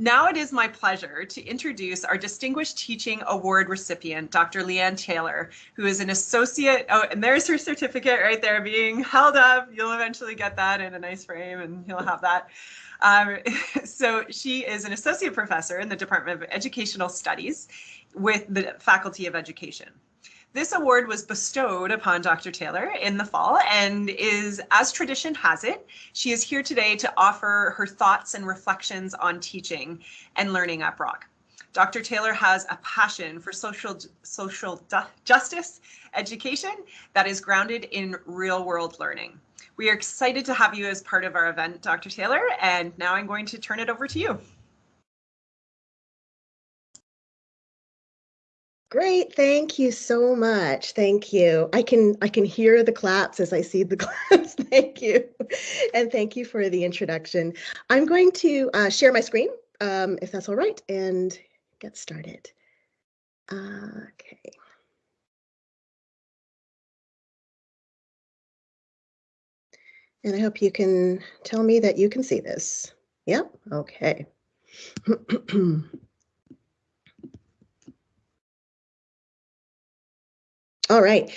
Now it is my pleasure to introduce our Distinguished Teaching Award recipient, Dr. Leanne Taylor, who is an associate, oh, and there's her certificate right there being held up. You'll eventually get that in a nice frame and you'll have that. Um, so she is an associate professor in the Department of Educational Studies with the Faculty of Education. This award was bestowed upon Dr. Taylor in the fall and is, as tradition has it, she is here today to offer her thoughts and reflections on teaching and learning at Brock. Dr. Taylor has a passion for social, social justice education that is grounded in real world learning. We are excited to have you as part of our event, Dr. Taylor, and now I'm going to turn it over to you. Great, thank you so much. Thank you. I can I can hear the claps as I see the claps. thank you, and thank you for the introduction. I'm going to uh, share my screen, um, if that's all right, and get started. okay. And I hope you can tell me that you can see this. Yep. Okay. All right.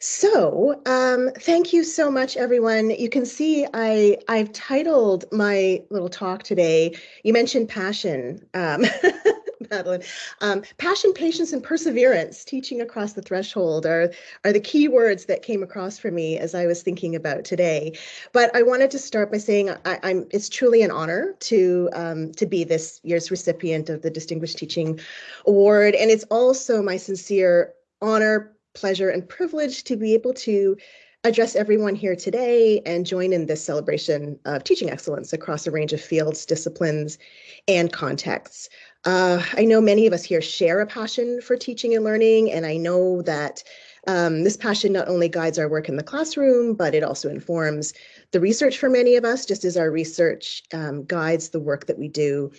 So um, thank you so much, everyone. You can see I, I've titled my little talk today, you mentioned passion, um, Madeline. Um, passion, patience, and perseverance, teaching across the threshold are, are the key words that came across for me as I was thinking about today. But I wanted to start by saying I, am it's truly an honor to, um, to be this year's recipient of the Distinguished Teaching Award. And it's also my sincere honor, pleasure and privilege to be able to address everyone here today and join in this celebration of teaching excellence across a range of fields, disciplines, and contexts. Uh, I know many of us here share a passion for teaching and learning, and I know that um, this passion not only guides our work in the classroom, but it also informs the research for many of us, just as our research um, guides the work that we do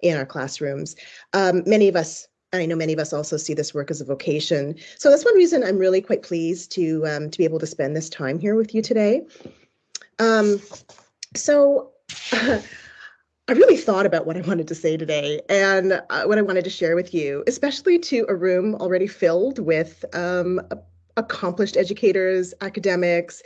in our classrooms. Um, many of us I know many of us also see this work as a vocation. So that's one reason I'm really quite pleased to, um, to be able to spend this time here with you today. Um, so uh, I really thought about what I wanted to say today and uh, what I wanted to share with you, especially to a room already filled with um, accomplished educators, academics,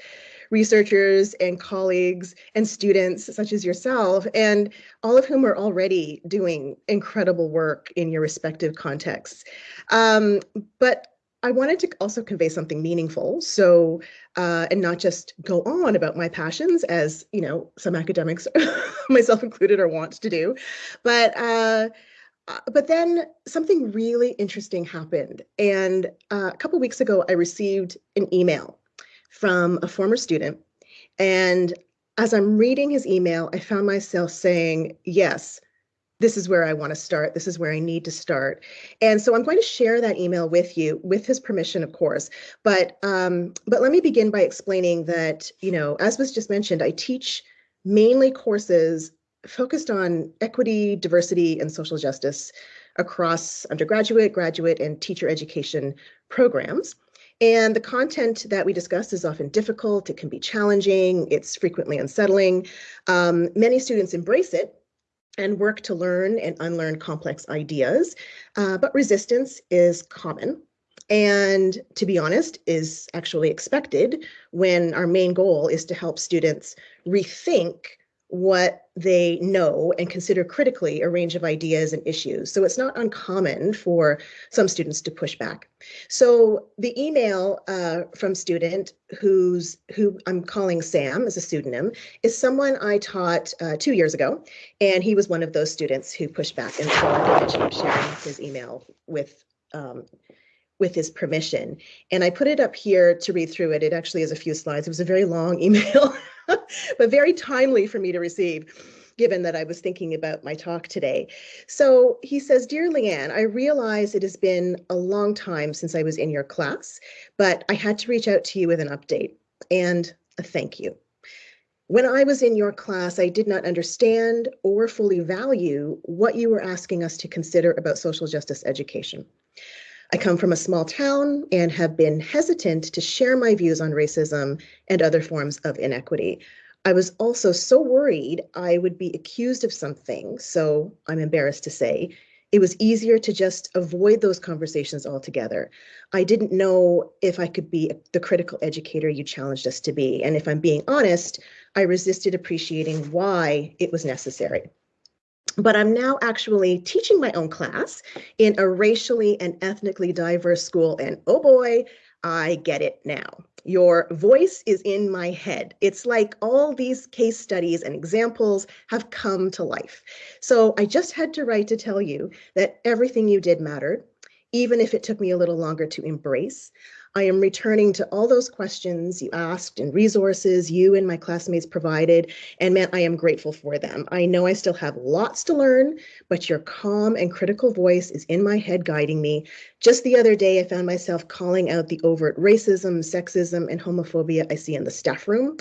researchers and colleagues and students such as yourself, and all of whom are already doing incredible work in your respective contexts. Um, but I wanted to also convey something meaningful. So, uh, and not just go on about my passions as, you know, some academics, myself included, are wont to do, but uh, uh, but then something really interesting happened. And uh, a couple weeks ago, I received an email from a former student. And as I'm reading his email, I found myself saying, yes, this is where I want to start. This is where I need to start. And so I'm going to share that email with you with his permission, of course. But um, but let me begin by explaining that, you know, as was just mentioned, I teach mainly courses focused on equity, diversity, and social justice across undergraduate, graduate, and teacher education programs. And the content that we discuss is often difficult, it can be challenging, it's frequently unsettling. Um, many students embrace it and work to learn and unlearn complex ideas, uh, but resistance is common and to be honest is actually expected when our main goal is to help students rethink what they know and consider critically a range of ideas and issues. So it's not uncommon for some students to push back. So the email uh, from student who's who I'm calling Sam as a pseudonym is someone I taught uh, two years ago, and he was one of those students who pushed back. And so I'm sharing his email with um, with his permission. And I put it up here to read through it. It actually is a few slides. It was a very long email, but very timely for me to receive given that I was thinking about my talk today. So he says, Dear Leanne, I realize it has been a long time since I was in your class, but I had to reach out to you with an update and a thank you. When I was in your class, I did not understand or fully value what you were asking us to consider about social justice education. I come from a small town and have been hesitant to share my views on racism and other forms of inequity. I was also so worried I would be accused of something, so I'm embarrassed to say, it was easier to just avoid those conversations altogether. I didn't know if I could be the critical educator you challenged us to be. And if I'm being honest, I resisted appreciating why it was necessary. But I'm now actually teaching my own class in a racially and ethnically diverse school. And oh boy, I get it now. Your voice is in my head. It's like all these case studies and examples have come to life. So I just had to write to tell you that everything you did mattered, even if it took me a little longer to embrace. I am returning to all those questions you asked and resources you and my classmates provided, and man, I am grateful for them. I know I still have lots to learn, but your calm and critical voice is in my head guiding me. Just the other day, I found myself calling out the overt racism, sexism, and homophobia I see in the staff room.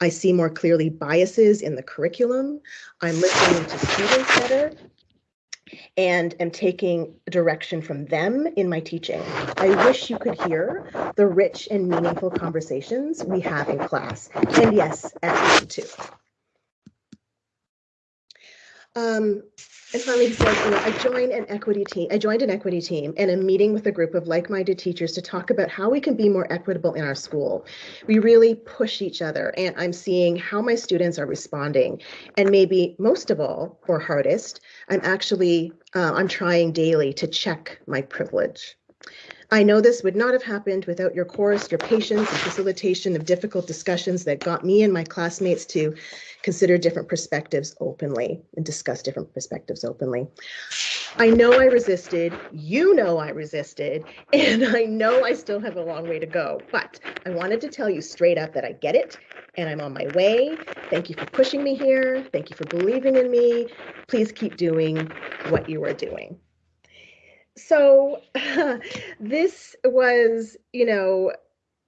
I see more clearly biases in the curriculum. I'm listening to students better and am taking direction from them in my teaching. I wish you could hear the rich and meaningful conversations we have in class. And yes, at too. Um, and finally, he says, you know, I joined an equity team. I joined an equity team and a meeting with a group of like-minded teachers to talk about how we can be more equitable in our school. We really push each other, and I'm seeing how my students are responding. And maybe most of all, or hardest, I'm actually uh, I'm trying daily to check my privilege. I know this would not have happened without your course, your patience, and facilitation of difficult discussions that got me and my classmates to consider different perspectives openly and discuss different perspectives openly. I know I resisted, you know I resisted, and I know I still have a long way to go, but I wanted to tell you straight up that I get it and I'm on my way. Thank you for pushing me here. Thank you for believing in me. Please keep doing what you are doing so this was, you know,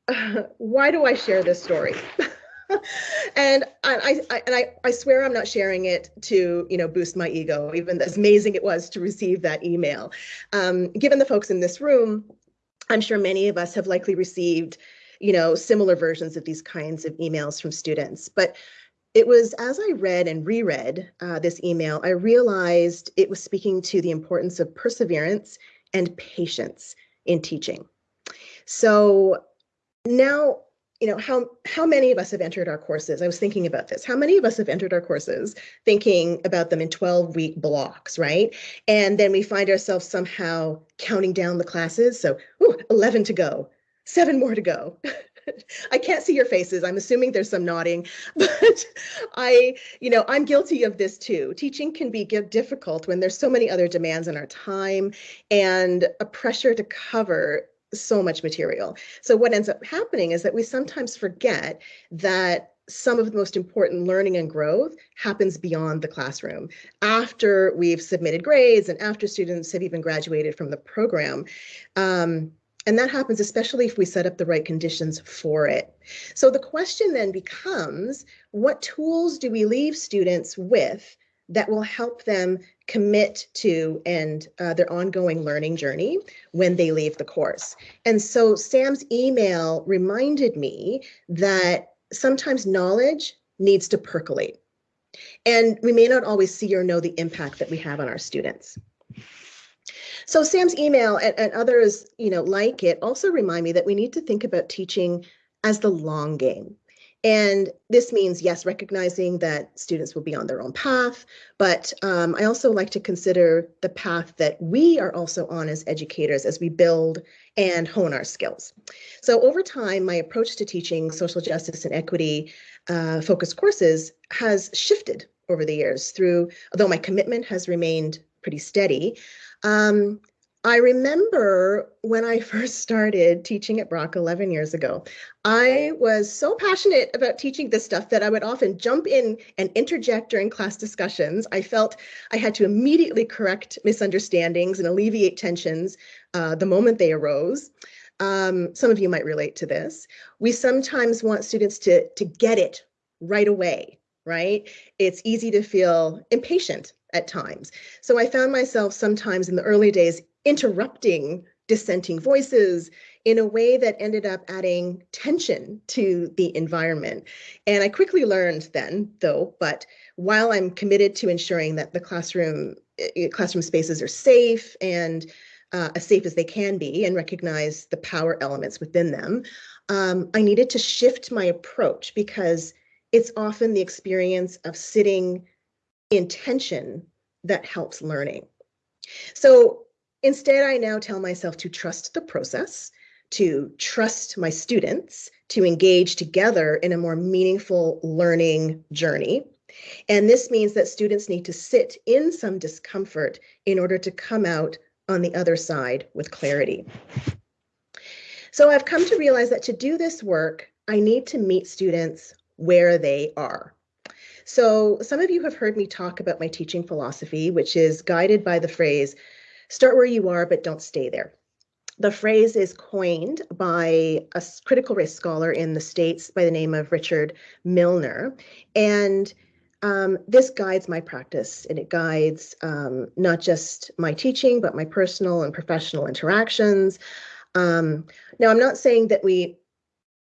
why do I share this story? and I, I, and I, I swear I'm not sharing it to you know boost my ego, even as amazing it was to receive that email. Um, given the folks in this room, I'm sure many of us have likely received you know similar versions of these kinds of emails from students. But it was as I read and reread uh, this email, I realized it was speaking to the importance of perseverance and patience in teaching. So now, you know, how, how many of us have entered our courses? I was thinking about this. How many of us have entered our courses thinking about them in 12 week blocks, right? And then we find ourselves somehow counting down the classes. So, ooh, 11 to go, seven more to go. I can't see your faces. I'm assuming there's some nodding, but I, you know, I'm guilty of this too. Teaching can be difficult when there's so many other demands on our time and a pressure to cover so much material. So what ends up happening is that we sometimes forget that some of the most important learning and growth happens beyond the classroom after we've submitted grades and after students have even graduated from the program. Um, and that happens especially if we set up the right conditions for it. So the question then becomes, what tools do we leave students with that will help them commit to and uh, their ongoing learning journey when they leave the course. And so Sam's email reminded me that sometimes knowledge needs to percolate. And we may not always see or know the impact that we have on our students. So Sam's email and, and others, you know, like it also remind me that we need to think about teaching as the long game. And this means, yes, recognizing that students will be on their own path, but um, I also like to consider the path that we are also on as educators as we build and hone our skills. So over time, my approach to teaching social justice and equity uh, focused courses has shifted over the years through, although my commitment has remained pretty steady, um, I remember when I first started teaching at Brock 11 years ago, I was so passionate about teaching this stuff that I would often jump in and interject during class discussions. I felt I had to immediately correct misunderstandings and alleviate tensions uh, the moment they arose. Um, some of you might relate to this. We sometimes want students to, to get it right away, right? It's easy to feel impatient at times. So I found myself sometimes in the early days interrupting dissenting voices, in a way that ended up adding tension to the environment. And I quickly learned then, though, but while I'm committed to ensuring that the classroom eh, classroom spaces are safe and uh, as safe as they can be and recognize the power elements within them, um, I needed to shift my approach because it's often the experience of sitting in tension that helps learning. So instead, I now tell myself to trust the process, to trust my students, to engage together in a more meaningful learning journey. And this means that students need to sit in some discomfort in order to come out on the other side with clarity. So I've come to realize that to do this work, I need to meet students where they are. So some of you have heard me talk about my teaching philosophy, which is guided by the phrase, start where you are, but don't stay there. The phrase is coined by a critical race scholar in the States by the name of Richard Milner. And um, this guides my practice and it guides um, not just my teaching, but my personal and professional interactions. Um, now, I'm not saying that we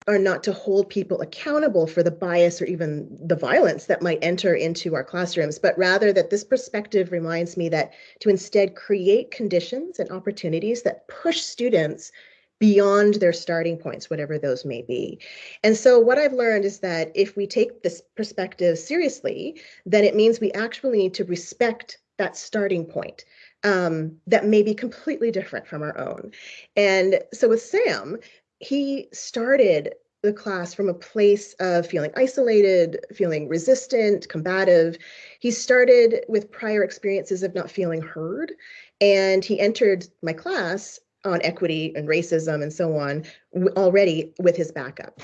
are not to hold people accountable for the bias or even the violence that might enter into our classrooms, but rather that this perspective reminds me that to instead create conditions and opportunities that push students beyond their starting points, whatever those may be. And so what I've learned is that if we take this perspective seriously, then it means we actually need to respect that starting point um, that may be completely different from our own. And so with Sam, he started the class from a place of feeling isolated, feeling resistant, combative. He started with prior experiences of not feeling heard, and he entered my class on equity and racism and so on already with his backup.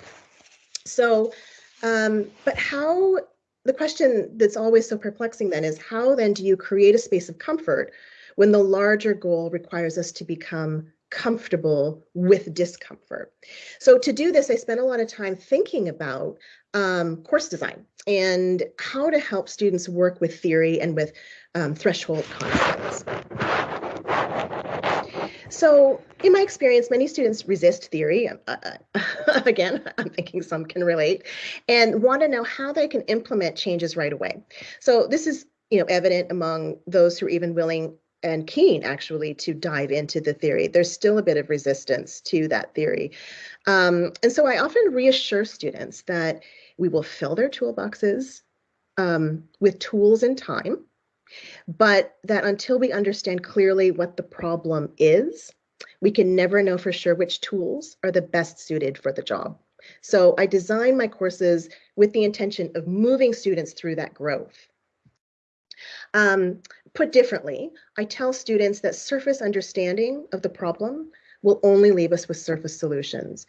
So, um, but how, the question that's always so perplexing then is how then do you create a space of comfort when the larger goal requires us to become comfortable with discomfort. So to do this, I spent a lot of time thinking about um, course design and how to help students work with theory and with um, threshold concepts. So in my experience, many students resist theory. Uh, uh again, I'm thinking some can relate and want to know how they can implement changes right away. So this is you know, evident among those who are even willing and keen actually to dive into the theory. There's still a bit of resistance to that theory. Um, and so I often reassure students that we will fill their toolboxes um, with tools and time, but that until we understand clearly what the problem is, we can never know for sure which tools are the best suited for the job. So I design my courses with the intention of moving students through that growth. Um, Put differently, I tell students that surface understanding of the problem will only leave us with surface solutions,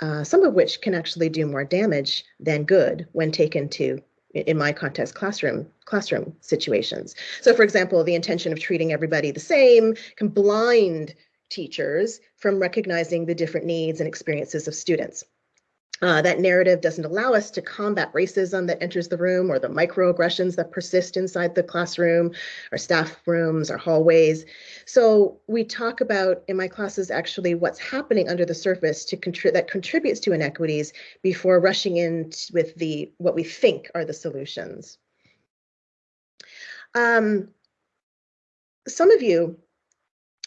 uh, some of which can actually do more damage than good when taken to in my context classroom classroom situations. So for example the intention of treating everybody the same can blind teachers from recognizing the different needs and experiences of students uh, that narrative doesn't allow us to combat racism that enters the room or the microaggressions that persist inside the classroom, our staff rooms, our hallways. So we talk about in my classes actually what's happening under the surface to contribute that contributes to inequities before rushing in with the what we think are the solutions. Um, some of you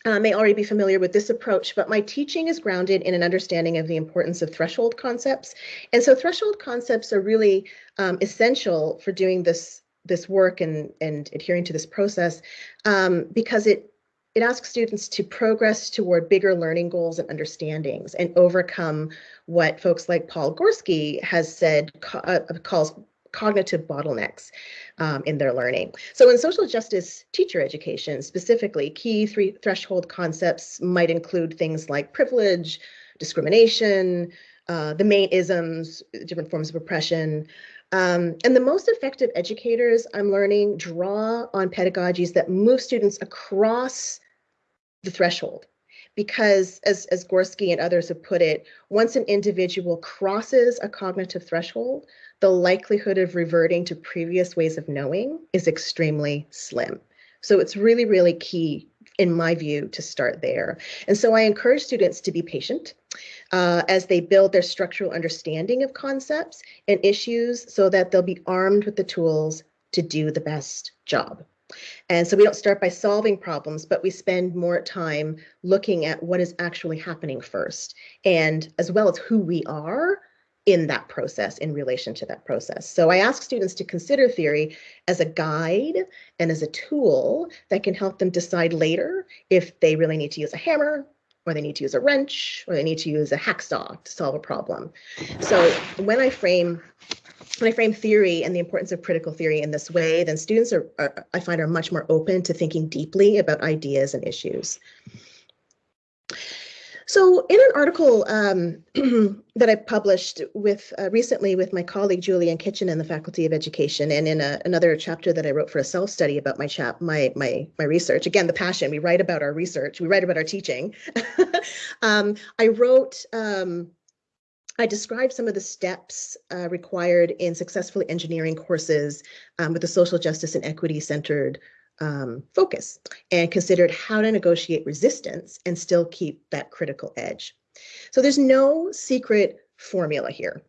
uh, may already be familiar with this approach, but my teaching is grounded in an understanding of the importance of threshold concepts. And so threshold concepts are really um, essential for doing this this work and, and adhering to this process um, because it it asks students to progress toward bigger learning goals and understandings and overcome what folks like Paul Gorski has said uh, calls cognitive bottlenecks um, in their learning. So in social justice teacher education, specifically, key three threshold concepts might include things like privilege, discrimination, uh, the main isms, different forms of oppression. Um, and the most effective educators, I'm learning, draw on pedagogies that move students across the threshold because as, as Gorski and others have put it, once an individual crosses a cognitive threshold, the likelihood of reverting to previous ways of knowing is extremely slim. So it's really, really key in my view, to start there. And so I encourage students to be patient uh, as they build their structural understanding of concepts and issues so that they'll be armed with the tools to do the best job. And so we don't start by solving problems, but we spend more time looking at what is actually happening first, and as well as who we are in that process in relation to that process. So I ask students to consider theory as a guide and as a tool that can help them decide later if they really need to use a hammer or they need to use a wrench or they need to use a hacksaw to solve a problem. So when I frame when I frame theory and the importance of critical theory in this way, then students are, are, I find, are much more open to thinking deeply about ideas and issues. So in an article um, that I published with uh, recently with my colleague Julian Kitchen in the Faculty of Education, and in a, another chapter that I wrote for a self-study about my chap my my my research. Again, the passion. We write about our research. We write about our teaching. um, I wrote um, I described some of the steps uh, required in successfully engineering courses um, with a social justice and equity centered um, focus and considered how to negotiate resistance and still keep that critical edge. So there's no secret formula here,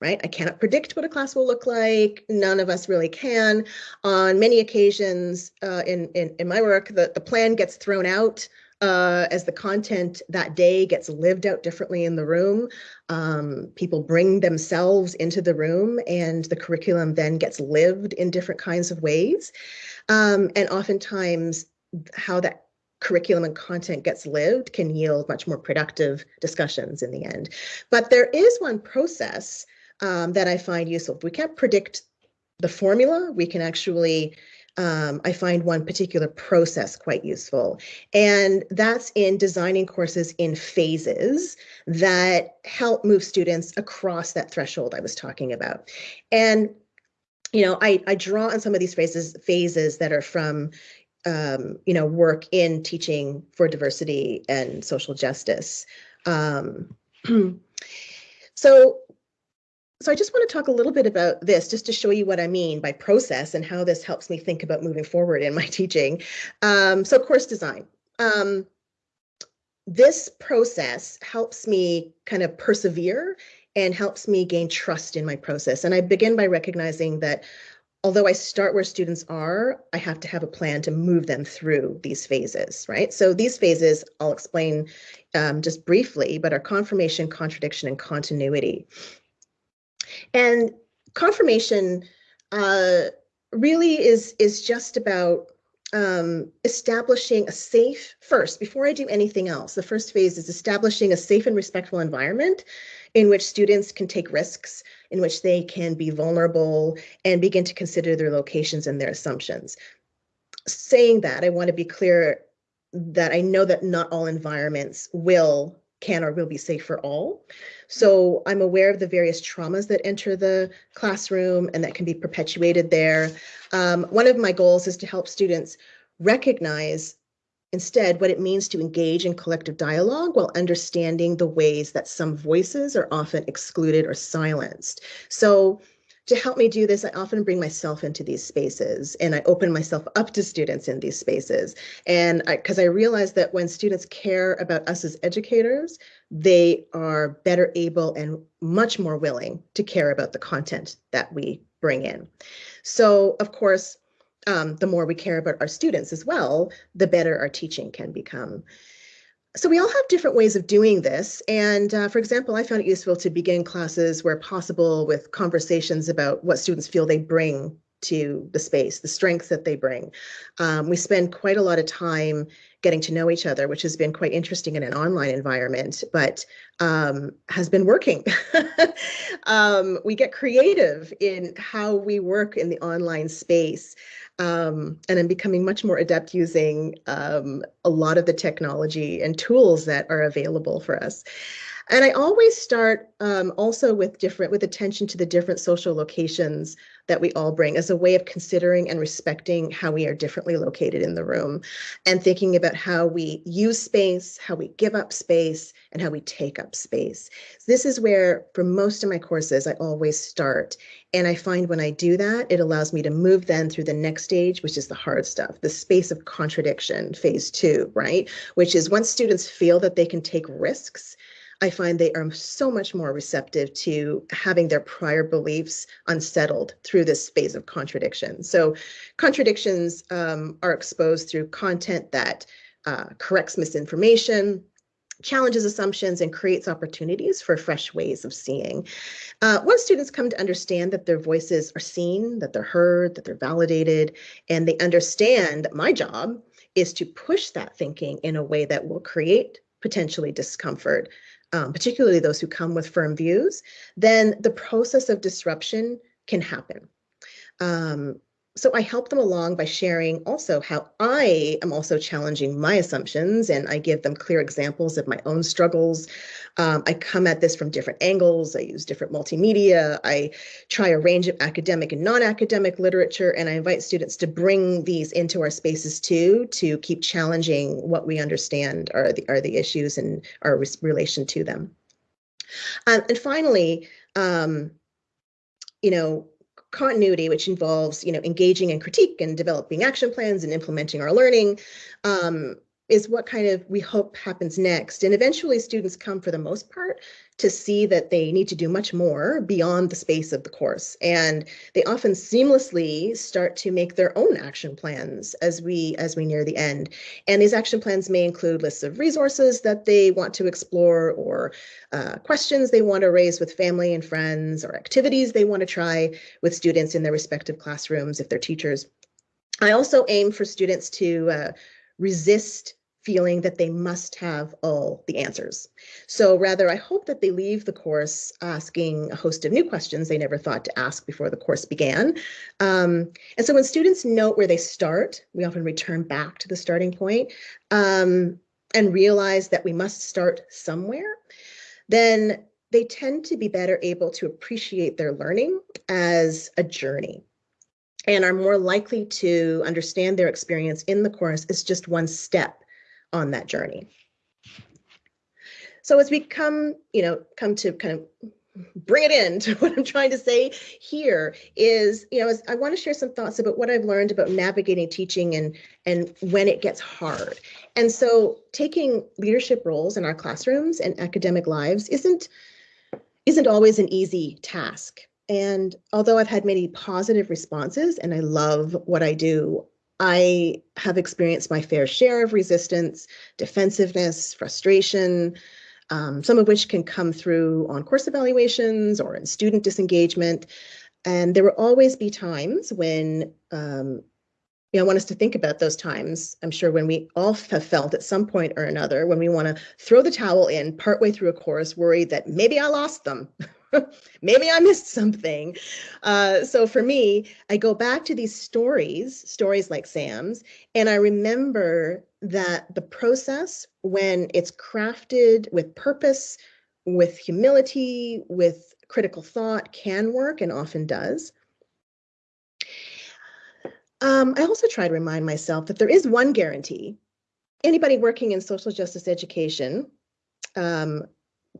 right? I cannot predict what a class will look like. None of us really can. On many occasions uh, in, in, in my work, the, the plan gets thrown out uh, as the content that day gets lived out differently in the room, um, people bring themselves into the room and the curriculum then gets lived in different kinds of ways. Um, and oftentimes how that curriculum and content gets lived can yield much more productive discussions in the end. But there is one process um, that I find useful. We can't predict the formula, we can actually um, I find one particular process quite useful. And that's in designing courses in phases that help move students across that threshold I was talking about. And, you know, I, I draw on some of these phases, phases that are from, um, you know, work in teaching for diversity and social justice. Um, so so I just want to talk a little bit about this just to show you what I mean by process and how this helps me think about moving forward in my teaching. Um, so course design. Um, this process helps me kind of persevere and helps me gain trust in my process. And I begin by recognizing that although I start where students are, I have to have a plan to move them through these phases, right? So these phases I'll explain um, just briefly, but are confirmation, contradiction, and continuity. And confirmation uh, really is is just about um, establishing a safe first before I do anything else. The first phase is establishing a safe and respectful environment in which students can take risks, in which they can be vulnerable and begin to consider their locations and their assumptions. Saying that, I want to be clear that I know that not all environments will can or will be safe for all. So I'm aware of the various traumas that enter the classroom and that can be perpetuated there. Um, one of my goals is to help students recognize instead what it means to engage in collective dialogue while understanding the ways that some voices are often excluded or silenced. So to help me do this, I often bring myself into these spaces and I open myself up to students in these spaces. And because I, I realize that when students care about us as educators, they are better able and much more willing to care about the content that we bring in. So of course, um, the more we care about our students as well, the better our teaching can become. So we all have different ways of doing this. And uh, for example, I found it useful to begin classes where possible with conversations about what students feel they bring to the space, the strengths that they bring. Um, we spend quite a lot of time getting to know each other, which has been quite interesting in an online environment, but um, has been working. um, we get creative in how we work in the online space. Um, and I'm becoming much more adept using um, a lot of the technology and tools that are available for us. And I always start um, also with different, with attention to the different social locations that we all bring as a way of considering and respecting how we are differently located in the room and thinking about how we use space, how we give up space, and how we take up space. This is where, for most of my courses, I always start. And I find when I do that, it allows me to move then through the next stage, which is the hard stuff, the space of contradiction, phase two, right? Which is once students feel that they can take risks, I find they are so much more receptive to having their prior beliefs unsettled through this phase of contradiction. So contradictions um, are exposed through content that uh, corrects misinformation, challenges assumptions and creates opportunities for fresh ways of seeing. Uh, once students come to understand that their voices are seen, that they're heard, that they're validated, and they understand my job is to push that thinking in a way that will create potentially discomfort, um, particularly those who come with firm views, then the process of disruption can happen. Um, so I help them along by sharing also how I am also challenging my assumptions and I give them clear examples of my own struggles. Um, I come at this from different angles. I use different multimedia. I try a range of academic and non-academic literature and I invite students to bring these into our spaces too to keep challenging what we understand are the, are the issues and our relation to them. Um, and finally, um, you know, continuity, which involves, you know, engaging in critique and developing action plans and implementing our learning, um, is what kind of we hope happens next. And eventually students come for the most part to see that they need to do much more beyond the space of the course. And they often seamlessly start to make their own action plans as we as we near the end. And these action plans may include lists of resources that they want to explore or uh, questions they want to raise with family and friends or activities they want to try with students in their respective classrooms if they're teachers. I also aim for students to uh, resist feeling that they must have all the answers. So rather, I hope that they leave the course asking a host of new questions they never thought to ask before the course began. Um, and so when students note where they start, we often return back to the starting point um, and realize that we must start somewhere, then they tend to be better able to appreciate their learning as a journey and are more likely to understand their experience in the course is just one step on that journey. So as we come, you know, come to kind of bring it in to what I'm trying to say here is, you know, as I want to share some thoughts about what I've learned about navigating teaching and and when it gets hard. And so taking leadership roles in our classrooms and academic lives isn't isn't always an easy task. And although I've had many positive responses and I love what I do, I have experienced my fair share of resistance, defensiveness, frustration, um, some of which can come through on course evaluations or in student disengagement. And there will always be times when, um, you know, I want us to think about those times. I'm sure when we all have felt at some point or another, when we want to throw the towel in partway through a course, worried that maybe I lost them, maybe I missed something. Uh, so for me, I go back to these stories, stories like Sam's, and I remember that the process, when it's crafted with purpose, with humility, with critical thought, can work and often does. Um, I also try to remind myself that there is one guarantee. Anybody working in social justice education um,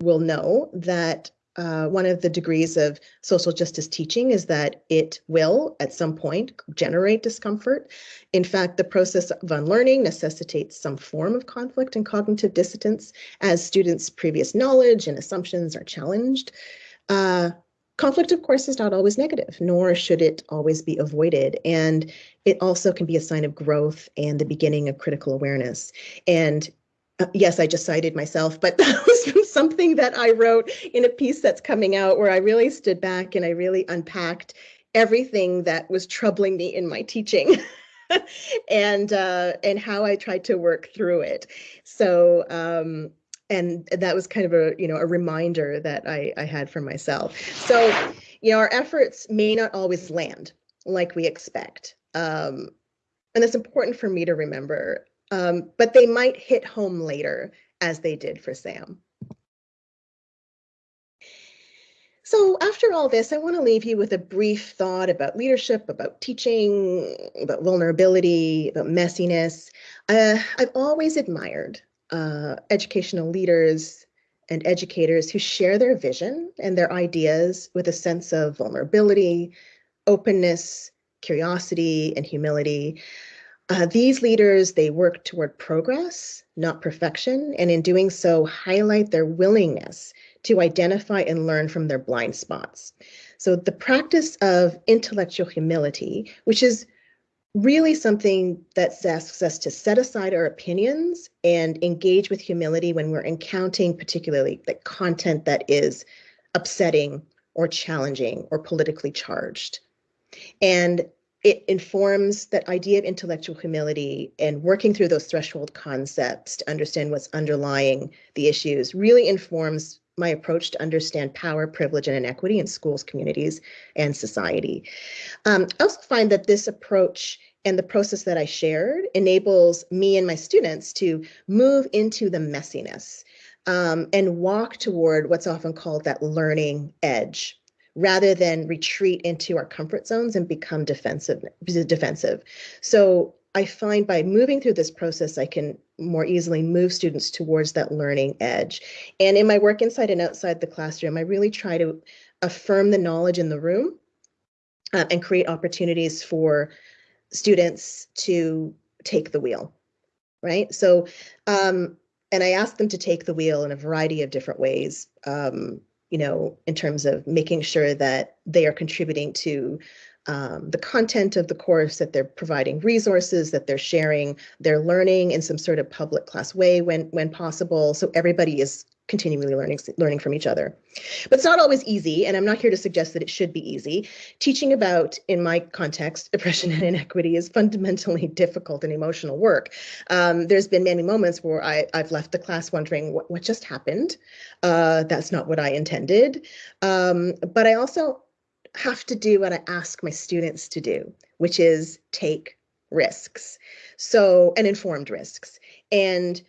will know that uh, one of the degrees of social justice teaching is that it will, at some point, generate discomfort. In fact, the process of unlearning necessitates some form of conflict and cognitive dissonance as students' previous knowledge and assumptions are challenged. Uh, conflict, of course, is not always negative, nor should it always be avoided. And it also can be a sign of growth and the beginning of critical awareness. And uh, yes, I just cited myself, but that was from something that I wrote in a piece that's coming out where I really stood back and I really unpacked everything that was troubling me in my teaching. and uh, and how I tried to work through it. So um, and that was kind of a you know a reminder that I, I had for myself. So you know our efforts may not always land like we expect, um, and it's important for me to remember um, but they might hit home later as they did for Sam. So after all this, I want to leave you with a brief thought about leadership, about teaching, about vulnerability, about messiness. Uh, I've always admired uh, educational leaders and educators who share their vision and their ideas with a sense of vulnerability, openness, curiosity, and humility. Uh, these leaders, they work toward progress, not perfection, and in doing so, highlight their willingness to identify and learn from their blind spots. So the practice of intellectual humility, which is really something that asks us to set aside our opinions and engage with humility when we're encountering particularly the content that is upsetting or challenging or politically charged. And it informs that idea of intellectual humility and working through those threshold concepts to understand what's underlying the issues really informs my approach to understand power, privilege, and inequity in schools, communities, and society. Um, I also find that this approach and the process that I shared enables me and my students to move into the messiness um, and walk toward what's often called that learning edge rather than retreat into our comfort zones and become defensive defensive. So i find by moving through this process i can more easily move students towards that learning edge. And in my work inside and outside the classroom i really try to affirm the knowledge in the room uh, and create opportunities for students to take the wheel right? So um, and i ask them to take the wheel in a variety of different ways. Um, you know, in terms of making sure that they are contributing to um, the content of the course, that they're providing resources, that they're sharing their learning in some sort of public class way when when possible. So everybody is continually learning learning from each other. But it's not always easy and i'm not here to suggest that it should be easy. Teaching about in my context oppression and inequity is fundamentally difficult and emotional work. Um, there's been many moments where I, i've left the class wondering what, what just happened. Uh, that's not what i intended. Um, but i also have to do what i ask my students to do which is take risks. So and informed risks. And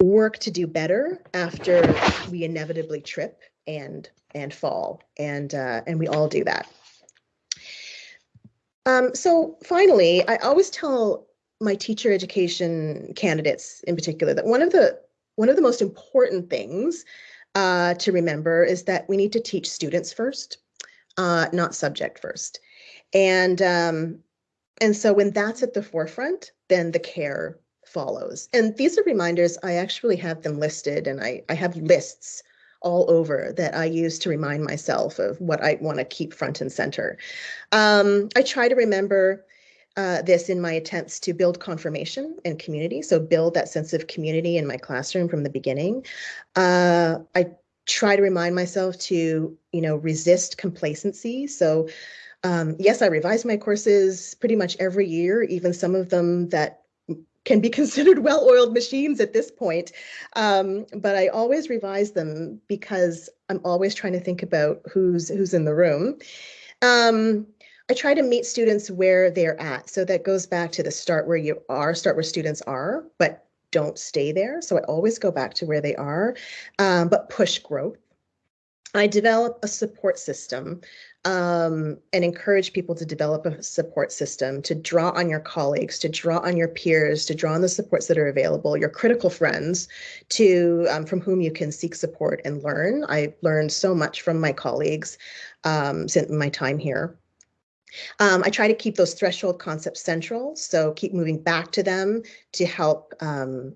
work to do better after we inevitably trip and and fall. And uh, and we all do that. Um, so finally i always tell my teacher education candidates in particular that one of the one of the most important things uh, to remember is that we need to teach students first uh, not subject first. And um, and so when that's at the forefront then the care follows. And these are reminders, I actually have them listed and I, I have lists all over that I use to remind myself of what I want to keep front and center. Um, I try to remember uh, this in my attempts to build confirmation and community. So build that sense of community in my classroom from the beginning. Uh, I try to remind myself to, you know, resist complacency. So um, yes, I revise my courses pretty much every year, even some of them that can be considered well-oiled machines at this point. Um, but I always revise them because I'm always trying to think about who's who's in the room. Um, I try to meet students where they're at. So that goes back to the start where you are, start where students are, but don't stay there. So I always go back to where they are, um, but push growth. I develop a support system um, and encourage people to develop a support system, to draw on your colleagues, to draw on your peers, to draw on the supports that are available, your critical friends, to um, from whom you can seek support and learn. I learned so much from my colleagues um, since my time here. Um, I try to keep those threshold concepts central, so keep moving back to them to help um,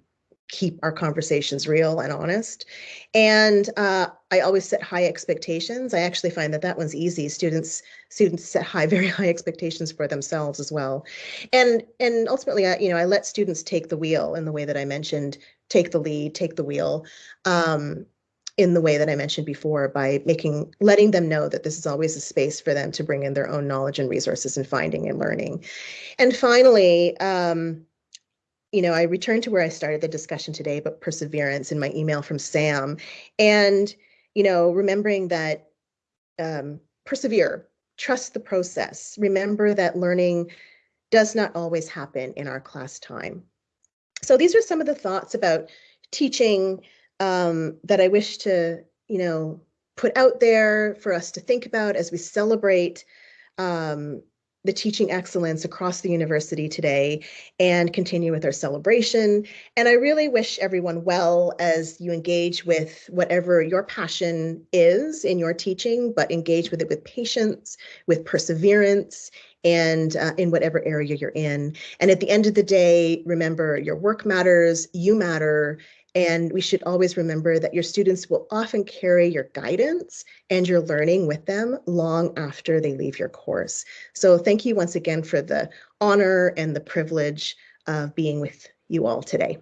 keep our conversations real and honest. And uh, I always set high expectations. I actually find that that one's easy. Students students set high, very high expectations for themselves as well. And and ultimately, I, you know, I let students take the wheel in the way that I mentioned, take the lead, take the wheel. Um, in the way that I mentioned before by making letting them know that this is always a space for them to bring in their own knowledge and resources and finding and learning. And finally, um, you know, I returned to where I started the discussion today about perseverance in my email from Sam. And, you know, remembering that um, persevere, trust the process. Remember that learning does not always happen in our class time. So these are some of the thoughts about teaching um, that I wish to, you know, put out there for us to think about as we celebrate um, the teaching excellence across the university today and continue with our celebration. And I really wish everyone well as you engage with whatever your passion is in your teaching, but engage with it with patience, with perseverance, and uh, in whatever area you're in. And at the end of the day, remember your work matters, you matter, and we should always remember that your students will often carry your guidance and your learning with them long after they leave your course. So thank you once again for the honor and the privilege of being with you all today.